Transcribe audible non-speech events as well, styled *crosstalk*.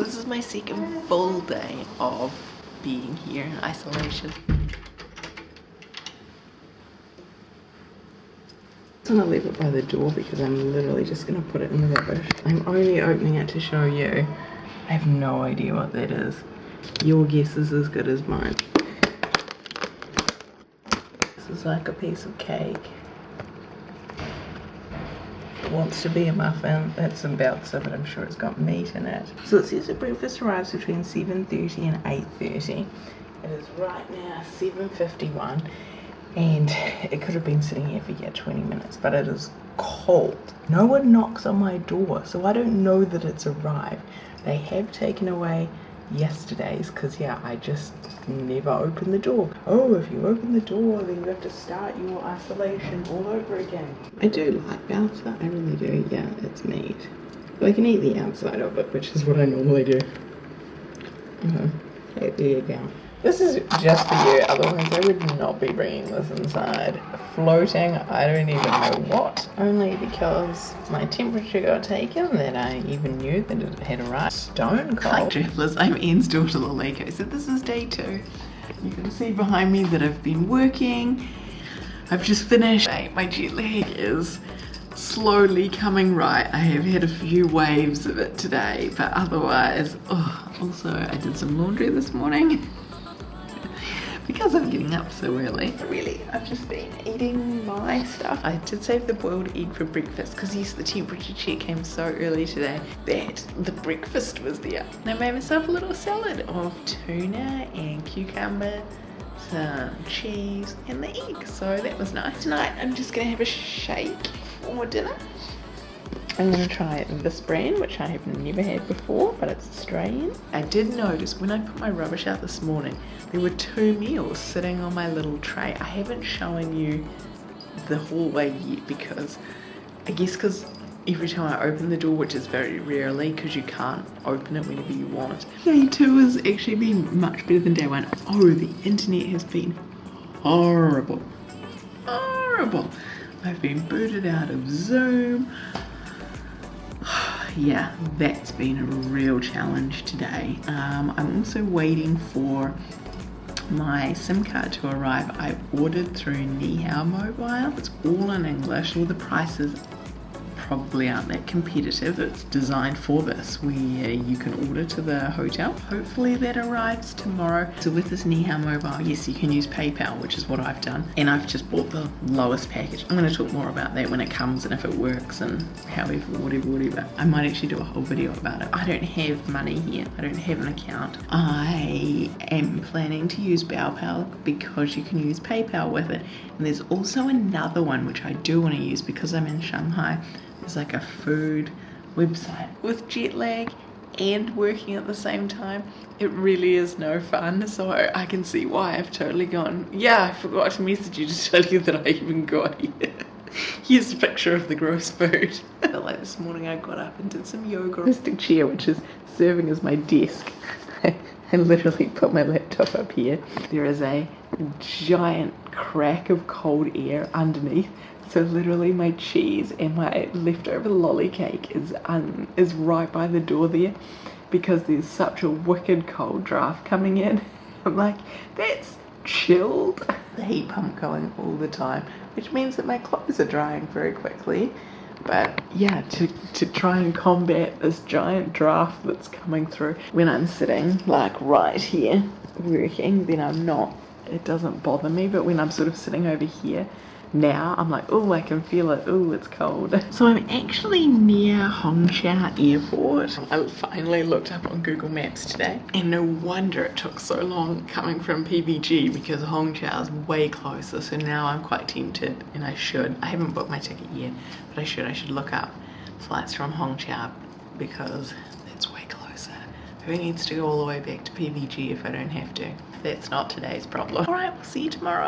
This is my second full day of being here in isolation. I'm gonna leave it by the door because I'm literally just gonna put it in the rubbish. I'm only opening it to show you. I have no idea what that is. Your guess is as good as mine. This is like a piece of cake. Wants to be a muffin. That's about so, but I'm sure it's got meat in it. So it says that breakfast arrives between 7.30 and 8.30. It is right now 7.51 and it could have been sitting here for yeah 20 minutes but it is cold no one knocks on my door so i don't know that it's arrived they have taken away yesterday's because yeah i just never open the door. Oh if you open the door then you have to start your isolation all over again. I do like balsa i really do yeah it's neat. I can eat the outside of it which is what i normally do. Uh-huh. There you go this is just for you, otherwise I would not be bringing this inside. Floating, I don't even know what, only because my temperature got taken that I even knew that it had arrived. Stone cold. Hi travellers, I'm Ian's daughter Laleko, so this is day two. You can see behind me that I've been working. I've just finished. My jet lag is slowly coming right. I have had a few waves of it today, but otherwise, oh, also I did some laundry this morning *laughs* because I'm getting up so early. Really, I've just been eating my stuff. I did save the boiled egg for breakfast because yes, the temperature check came so early today that the breakfast was there. And I made myself a little salad of tuna and cucumber, some cheese and the egg. So that was nice. Tonight I'm just gonna have a shake for dinner. I'm going to try this brand, which I have never had before, but it's Australian. I did notice when I put my rubbish out this morning, there were two meals sitting on my little tray. I haven't shown you the hallway yet because I guess because every time I open the door, which is very rarely because you can't open it whenever you want. Day two has actually been much better than day one. Oh, the internet has been horrible. Horrible. I've been booted out of Zoom yeah, that's been a real challenge today. Um, I'm also waiting for my SIM card to arrive. I ordered through Nihao Mobile. It's all in English. All the prices probably aren't that competitive. It's designed for this where uh, you can order to the hotel. Hopefully that arrives tomorrow. So with this Nihao mobile, yes, you can use PayPal, which is what I've done. And I've just bought the lowest package. I'm gonna talk more about that when it comes and if it works and however, whatever, whatever. I might actually do a whole video about it. I don't have money here. I don't have an account. I am planning to use PayPal because you can use PayPal with it. And there's also another one which I do want to use because I'm in Shanghai it's like a food website with jet lag and working at the same time. It really is no fun so I can see why I've totally gone yeah I forgot to message you to tell you that I even got here. *laughs* Here's a picture of the gross food. *laughs* Like this morning I got up and did some yoga. Plastic chair which is serving as my desk I literally put my laptop up here there is a giant crack of cold air underneath so literally my cheese and my leftover lolly cake is um, is right by the door there because there's such a wicked cold draft coming in. *laughs* I'm like, that's chilled. The heat pump going all the time, which means that my clothes are drying very quickly. But yeah, to, to try and combat this giant draft that's coming through when I'm sitting like right here working, then I'm not, it doesn't bother me. But when I'm sort of sitting over here, now I'm like oh I can feel it. Oh it's cold. *laughs* So I'm actually near Hongqiao airport. I finally looked up on Google Maps today and no wonder it took so long coming from PVG because Hongqiao is way closer. So now I'm quite tempted and I should. I haven't booked my ticket yet but I should. I should look up flights from Hongqiao because it's way closer. Who needs to go all the way back to PVG if I don't have to? That's not today's problem. All right, we'll see you tomorrow.